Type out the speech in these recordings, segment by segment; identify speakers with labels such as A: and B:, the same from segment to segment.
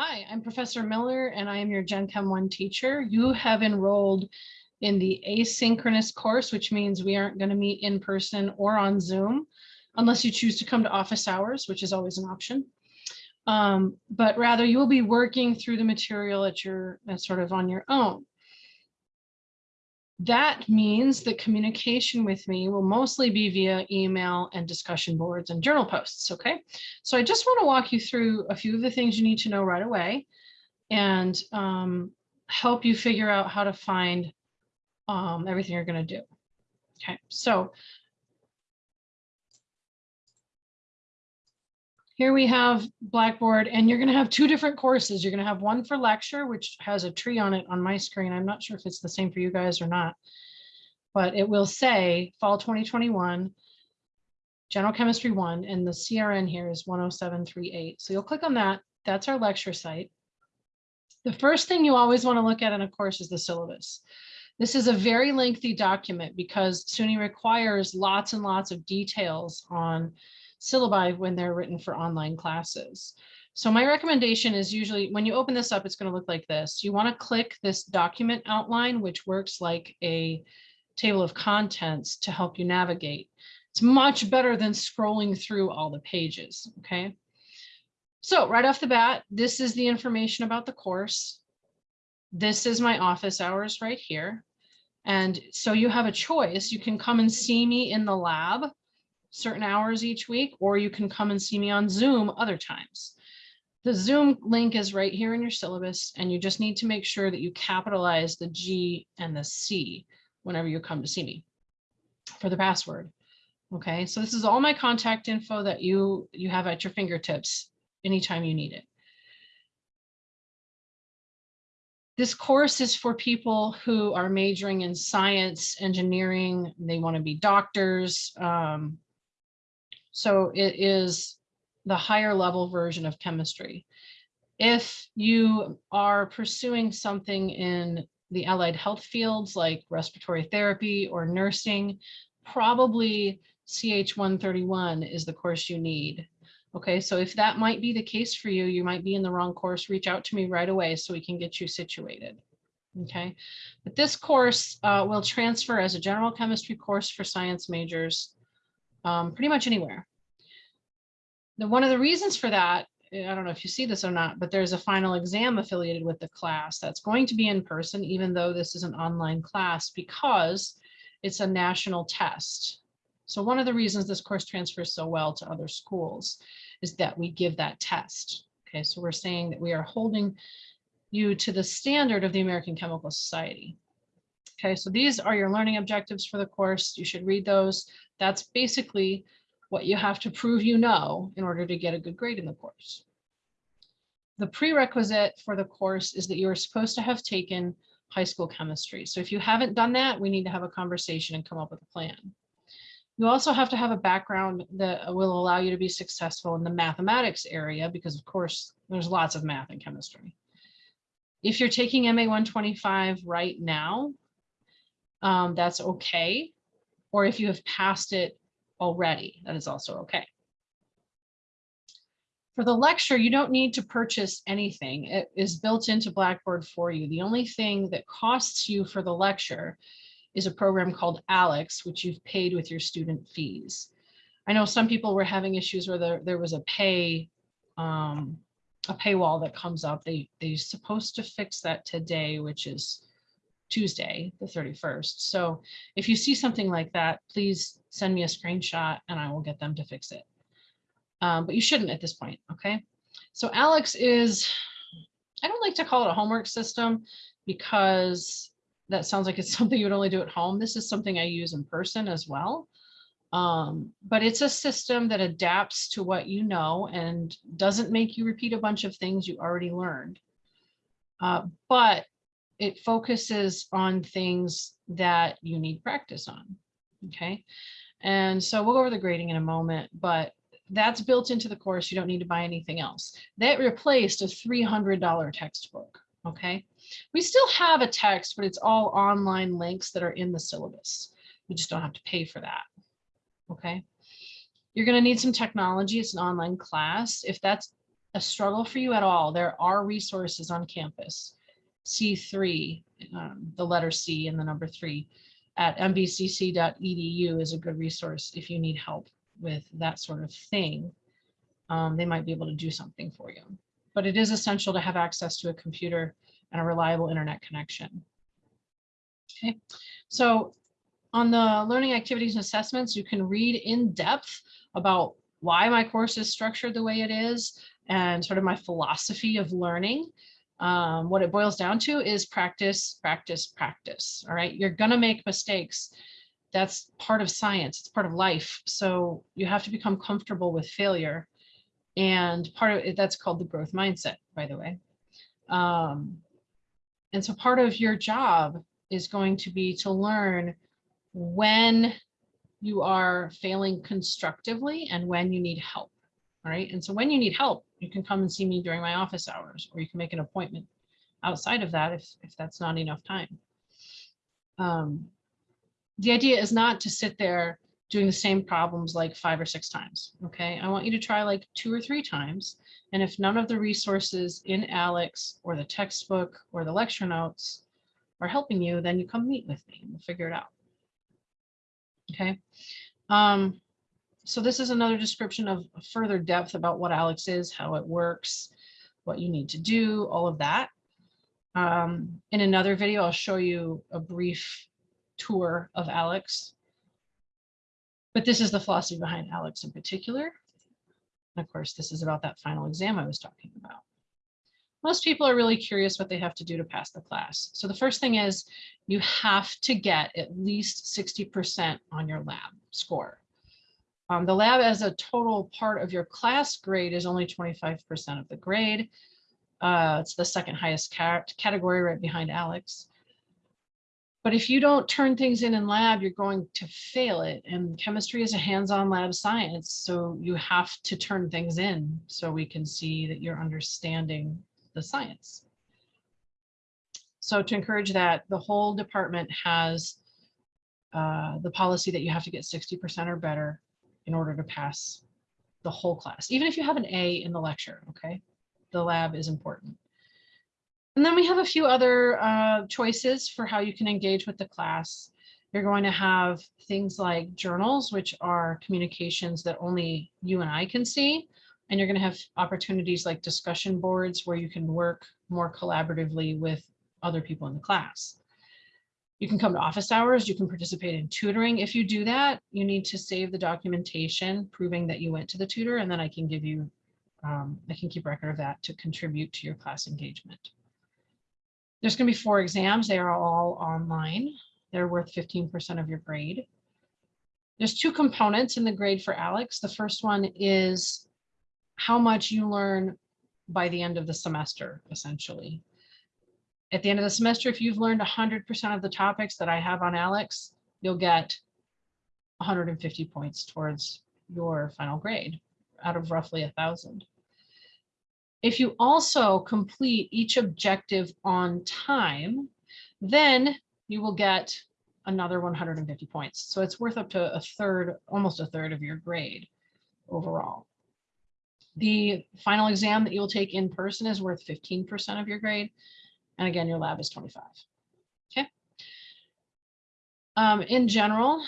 A: Hi, I'm Professor Miller and I am your Gen Chem 1 teacher. You have enrolled in the asynchronous course, which means we aren't going to meet in person or on Zoom unless you choose to come to office hours, which is always an option. Um, but rather you will be working through the material at your uh, sort of on your own. That means that communication with me will mostly be via email and discussion boards and journal posts, okay? So I just wanna walk you through a few of the things you need to know right away and um, help you figure out how to find um, everything you're gonna do. Okay, so Here we have Blackboard and you're going to have two different courses. You're going to have one for lecture, which has a tree on it on my screen. I'm not sure if it's the same for you guys or not, but it will say fall 2021, general chemistry one, and the CRN here is 10738. So you'll click on that. That's our lecture site. The first thing you always want to look at in a course is the syllabus. This is a very lengthy document because SUNY requires lots and lots of details on syllabi when they're written for online classes. So my recommendation is usually when you open this up, it's going to look like this. You want to click this document outline, which works like a table of contents to help you navigate. It's much better than scrolling through all the pages. Okay. So right off the bat, this is the information about the course. This is my office hours right here. And so you have a choice. You can come and see me in the lab certain hours each week, or you can come and see me on Zoom other times. The Zoom link is right here in your syllabus, and you just need to make sure that you capitalize the G and the C whenever you come to see me for the password. Okay, so this is all my contact info that you, you have at your fingertips anytime you need it. This course is for people who are majoring in science, engineering, they want to be doctors, um, so it is the higher level version of chemistry. If you are pursuing something in the allied health fields like respiratory therapy or nursing, probably CH131 is the course you need. Okay, so if that might be the case for you, you might be in the wrong course, reach out to me right away so we can get you situated. Okay, but this course uh, will transfer as a general chemistry course for science majors um, pretty much anywhere. The, one of the reasons for that, I don't know if you see this or not, but there's a final exam affiliated with the class that's going to be in person, even though this is an online class, because it's a national test. So one of the reasons this course transfers so well to other schools is that we give that test. Okay, so we're saying that we are holding you to the standard of the American Chemical Society. Okay, so these are your learning objectives for the course. You should read those. That's basically what you have to prove you know in order to get a good grade in the course. The prerequisite for the course is that you are supposed to have taken high school chemistry. So if you haven't done that, we need to have a conversation and come up with a plan. You also have to have a background that will allow you to be successful in the mathematics area because of course there's lots of math and chemistry. If you're taking MA 125 right now, um, that's okay. Or if you have passed it already. That is also okay. For the lecture, you don't need to purchase anything. It is built into Blackboard for you. The only thing that costs you for the lecture is a program called ALEKS, which you've paid with your student fees. I know some people were having issues where there, there was a pay um, a paywall that comes up. They, they're supposed to fix that today, which is Tuesday, the 31st. So if you see something like that, please send me a screenshot and I will get them to fix it. Um, but you shouldn't at this point, okay? So ALEKS is, I don't like to call it a homework system because that sounds like it's something you would only do at home. This is something I use in person as well. Um, but it's a system that adapts to what you know and doesn't make you repeat a bunch of things you already learned. Uh, but it focuses on things that you need practice on. Okay. And so we'll go over the grading in a moment, but that's built into the course. You don't need to buy anything else. That replaced a $300 textbook. Okay. We still have a text, but it's all online links that are in the syllabus. You just don't have to pay for that. Okay. You're going to need some technology. It's an online class. If that's a struggle for you at all, there are resources on campus. C3, um, the letter C and the number three at mvcc.edu is a good resource if you need help with that sort of thing. Um, they might be able to do something for you. But it is essential to have access to a computer and a reliable internet connection. Okay, so on the learning activities and assessments, you can read in depth about why my course is structured the way it is and sort of my philosophy of learning. Um, what it boils down to is practice, practice, practice. All right, you're going to make mistakes. That's part of science. It's part of life. So you have to become comfortable with failure. And part of it, that's called the growth mindset, by the way. Um, and so part of your job is going to be to learn when you are failing constructively and when you need help. And so when you need help, you can come and see me during my office hours, or you can make an appointment outside of that if, if that's not enough time. Um, the idea is not to sit there doing the same problems like five or six times. Okay. I want you to try like two or three times. And if none of the resources in ALEKS or the textbook or the lecture notes are helping you, then you come meet with me and we'll figure it out. Okay. Um, so this is another description of further depth about what ALEKS is, how it works, what you need to do, all of that. Um, in another video, I'll show you a brief tour of ALEKS. But this is the philosophy behind ALEKS in particular. And of course, this is about that final exam I was talking about. Most people are really curious what they have to do to pass the class. So the first thing is you have to get at least 60% on your lab score. Um, the lab as a total part of your class grade is only 25% of the grade. Uh, it's the second highest category right behind ALEKS. But if you don't turn things in in lab, you're going to fail it. And chemistry is a hands-on lab science. So you have to turn things in so we can see that you're understanding the science. So to encourage that, the whole department has uh, the policy that you have to get 60% or better in order to pass the whole class, even if you have an A in the lecture, okay? The lab is important. And then we have a few other uh, choices for how you can engage with the class. You're going to have things like journals, which are communications that only you and I can see. And you're going to have opportunities like discussion boards where you can work more collaboratively with other people in the class. You can come to office hours, you can participate in tutoring. If you do that, you need to save the documentation proving that you went to the tutor and then I can give you, um, I can keep record of that to contribute to your class engagement. There's gonna be four exams. They are all online. They're worth 15% of your grade. There's two components in the grade for ALEKS. The first one is how much you learn by the end of the semester, essentially at the end of the semester, if you've learned 100% of the topics that I have on ALEKS, you'll get 150 points towards your final grade out of roughly thousand. If you also complete each objective on time, then you will get another 150 points. So it's worth up to a third, almost a third of your grade overall. The final exam that you'll take in person is worth 15% of your grade. And again, your lab is 25. Okay. Um, in general,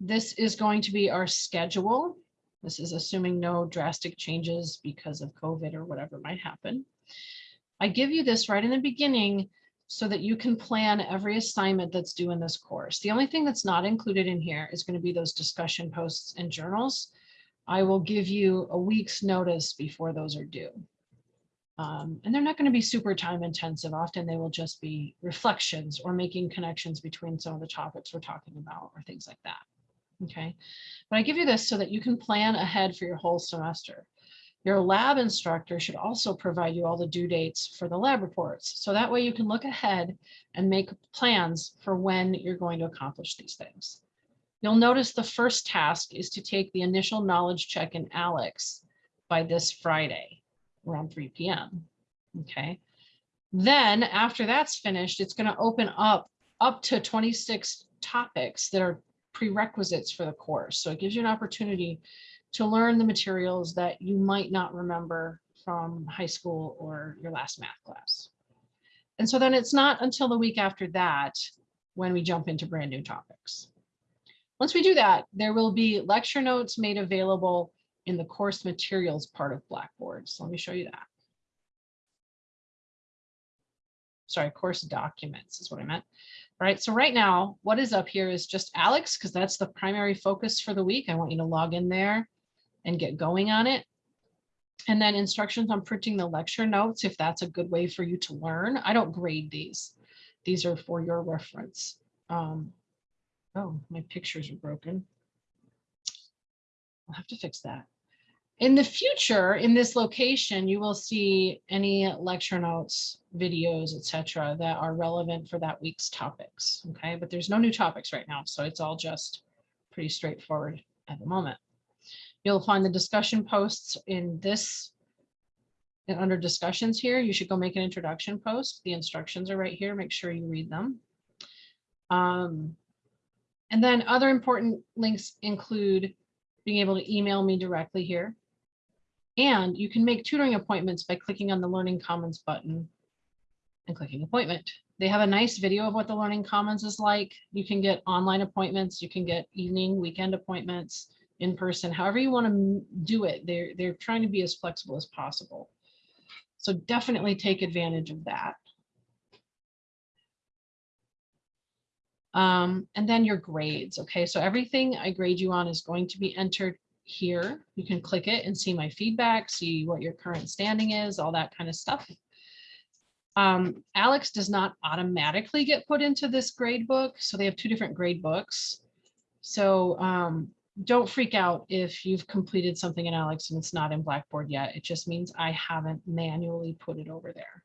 A: this is going to be our schedule. This is assuming no drastic changes because of COVID or whatever might happen. I give you this right in the beginning so that you can plan every assignment that's due in this course. The only thing that's not included in here is going to be those discussion posts and journals. I will give you a week's notice before those are due. Um, and they're not going to be super time intensive. Often they will just be reflections or making connections between some of the topics we're talking about or things like that. Okay, but I give you this so that you can plan ahead for your whole semester. Your lab instructor should also provide you all the due dates for the lab reports. So that way you can look ahead and make plans for when you're going to accomplish these things. You'll notice the first task is to take the initial knowledge check in ALEKS by this Friday around 3 p.m. Okay. Then after that's finished, it's going to open up up to 26 topics that are prerequisites for the course. So it gives you an opportunity to learn the materials that you might not remember from high school or your last math class. And so then it's not until the week after that when we jump into brand new topics. Once we do that, there will be lecture notes made available in the course materials part of Blackboard. So let me show you that. Sorry, course documents is what I meant. All right, so right now, what is up here is just ALEKS, because that's the primary focus for the week. I want you to log in there and get going on it. And then instructions on printing the lecture notes, if that's a good way for you to learn. I don't grade these. These are for your reference. Um, oh, my pictures are broken. I'll have to fix that. In the future, in this location, you will see any lecture notes, videos, etc., that are relevant for that week's topics. Okay, but there's no new topics right now, so it's all just pretty straightforward at the moment. You'll find the discussion posts in this and under discussions here. You should go make an introduction post. The instructions are right here. Make sure you read them. Um, and then other important links include being able to email me directly here. And you can make tutoring appointments by clicking on the Learning Commons button and clicking appointment. They have a nice video of what the Learning Commons is like. You can get online appointments, you can get evening, weekend appointments in person, however you want to do it. They're, they're trying to be as flexible as possible. So definitely take advantage of that. Um, and then your grades. Okay, so everything I grade you on is going to be entered here. You can click it and see my feedback, see what your current standing is, all that kind of stuff. Um, ALEKS does not automatically get put into this grade book. So they have two different grade books. So um, don't freak out if you've completed something in ALEKS and it's not in Blackboard yet. It just means I haven't manually put it over there.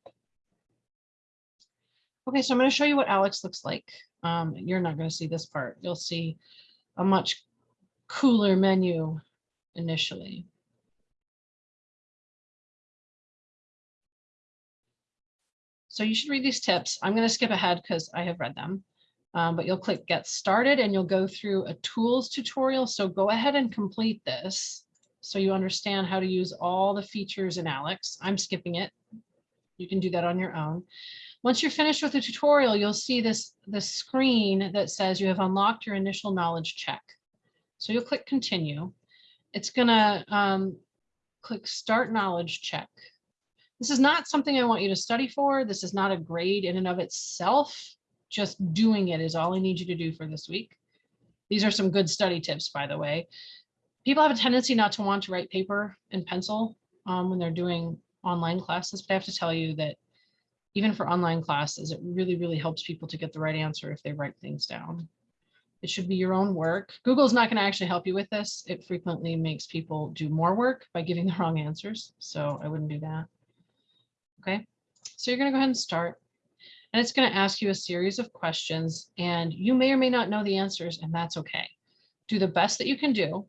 A: Okay, so I'm going to show you what ALEKS looks like. Um, you're not going to see this part. You'll see a much cooler menu initially. So you should read these tips. I'm going to skip ahead because I have read them, um, but you'll click get started and you'll go through a tools tutorial. So go ahead and complete this so you understand how to use all the features in ALEKS. I'm skipping it. You can do that on your own. Once you're finished with the tutorial, you'll see this, this screen that says you have unlocked your initial knowledge check. So you'll click continue it's gonna um, click start knowledge check. This is not something I want you to study for. This is not a grade in and of itself. Just doing it is all I need you to do for this week. These are some good study tips, by the way. People have a tendency not to want to write paper and pencil um, when they're doing online classes, but I have to tell you that even for online classes, it really, really helps people to get the right answer if they write things down. It should be your own work. Google's not going to actually help you with this. It frequently makes people do more work by giving the wrong answers. So I wouldn't do that. Okay, so you're going to go ahead and start. And it's going to ask you a series of questions and you may or may not know the answers and that's okay. Do the best that you can do.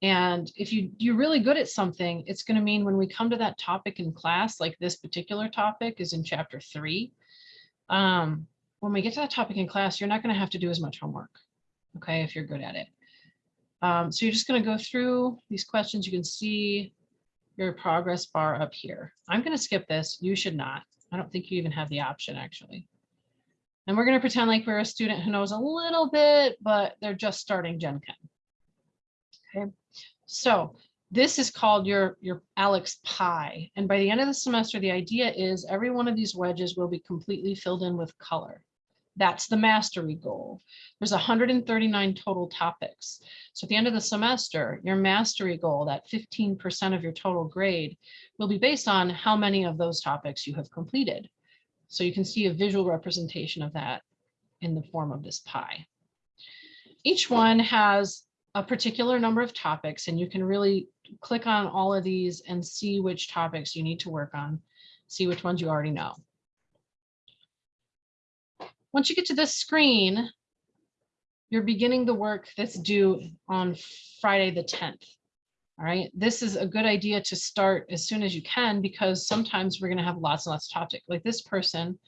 A: And if you, you're really good at something, it's going to mean when we come to that topic in class, like this particular topic is in chapter three. Um, when we get to that topic in class, you're not going to have to do as much homework okay, if you're good at it. Um, so you're just going to go through these questions. You can see your progress bar up here. I'm going to skip this. You should not. I don't think you even have the option actually. And we're going to pretend like we're a student who knows a little bit, but they're just starting Gen Chem. Okay, so this is called your, your ALEKS pie. And by the end of the semester, the idea is every one of these wedges will be completely filled in with color. That's the mastery goal. There's 139 total topics. So at the end of the semester, your mastery goal, that 15% of your total grade, will be based on how many of those topics you have completed. So you can see a visual representation of that in the form of this pie. Each one has a particular number of topics and you can really click on all of these and see which topics you need to work on, see which ones you already know. Once you get to this screen, you're beginning the work that's due on Friday the 10th. All right, this is a good idea to start as soon as you can because sometimes we're going to have lots and lots of topics. Like this person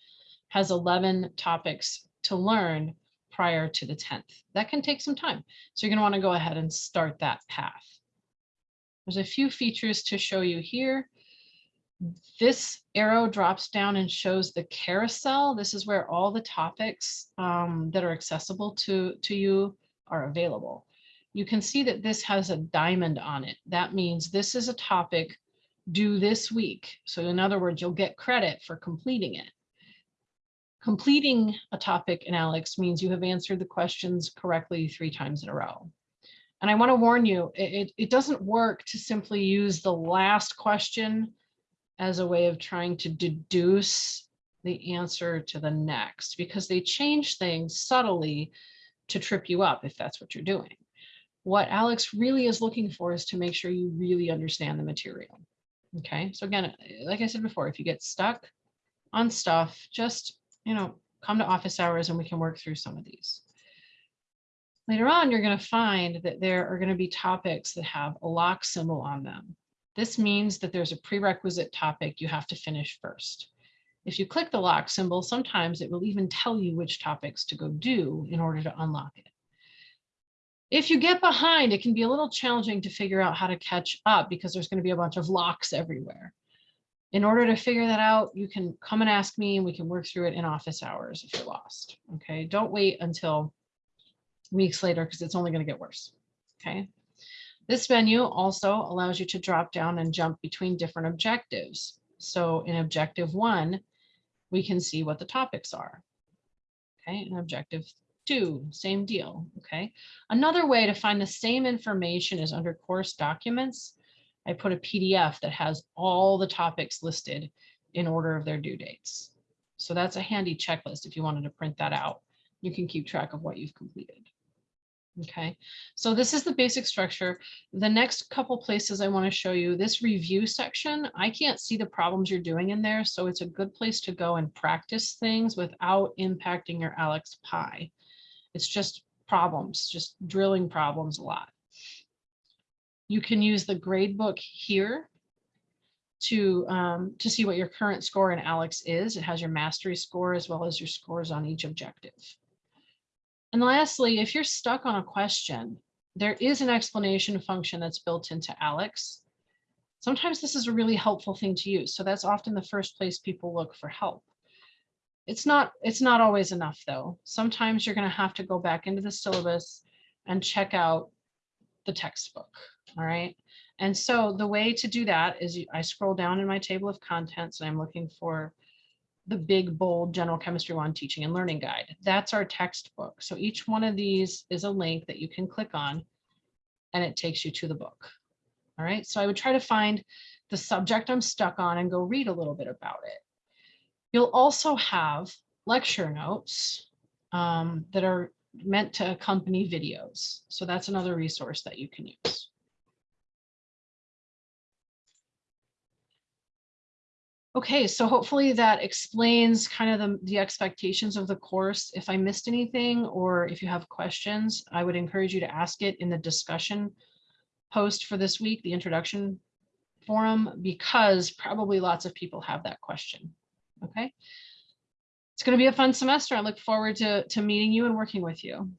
A: has 11 topics to learn prior to the 10th. That can take some time. So you're going to want to go ahead and start that path. There's a few features to show you here. This arrow drops down and shows the carousel. This is where all the topics um, that are accessible to, to you are available. You can see that this has a diamond on it. That means this is a topic due this week. So in other words, you'll get credit for completing it. Completing a topic in ALEKS means you have answered the questions correctly three times in a row. And I want to warn you, it, it, it doesn't work to simply use the last question as a way of trying to deduce the answer to the next because they change things subtly to trip you up if that's what you're doing. What ALEKS really is looking for is to make sure you really understand the material. Okay, so again, like I said before, if you get stuck on stuff, just, you know, come to office hours and we can work through some of these. Later on, you're going to find that there are going to be topics that have a lock symbol on them. This means that there's a prerequisite topic you have to finish first. If you click the lock symbol, sometimes it will even tell you which topics to go do in order to unlock it. If you get behind, it can be a little challenging to figure out how to catch up because there's going to be a bunch of locks everywhere. In order to figure that out, you can come and ask me and we can work through it in office hours if you're lost. Okay, don't wait until weeks later because it's only going to get worse. Okay. This menu also allows you to drop down and jump between different objectives. So in objective one, we can see what the topics are. Okay, and objective two, same deal. Okay, another way to find the same information is under course documents. I put a PDF that has all the topics listed in order of their due dates. So that's a handy checklist if you wanted to print that out. You can keep track of what you've completed. Okay, so this is the basic structure. The next couple places I want to show you this review section. I can't see the problems you're doing in there, so it's a good place to go and practice things without impacting your ALEKS Pi. It's just problems, just drilling problems a lot. You can use the grade book here to um, to see what your current score in ALEKS is. It has your mastery score as well as your scores on each objective. And lastly, if you're stuck on a question, there is an explanation function that's built into ALEKS. Sometimes this is a really helpful thing to use. So that's often the first place people look for help. It's not, it's not always enough though. Sometimes you're gonna have to go back into the syllabus and check out the textbook, all right? And so the way to do that is I scroll down in my table of contents and I'm looking for the big bold general chemistry one teaching and learning guide. That's our textbook. So each one of these is a link that you can click on and it takes you to the book. All right, so I would try to find the subject I'm stuck on and go read a little bit about it. You'll also have lecture notes um, that are meant to accompany videos. So that's another resource that you can use. Okay, so hopefully that explains kind of the, the expectations of the course. If I missed anything or if you have questions, I would encourage you to ask it in the discussion post for this week, the introduction forum, because probably lots of people have that question. Okay. It's going to be a fun semester. I look forward to, to meeting you and working with you.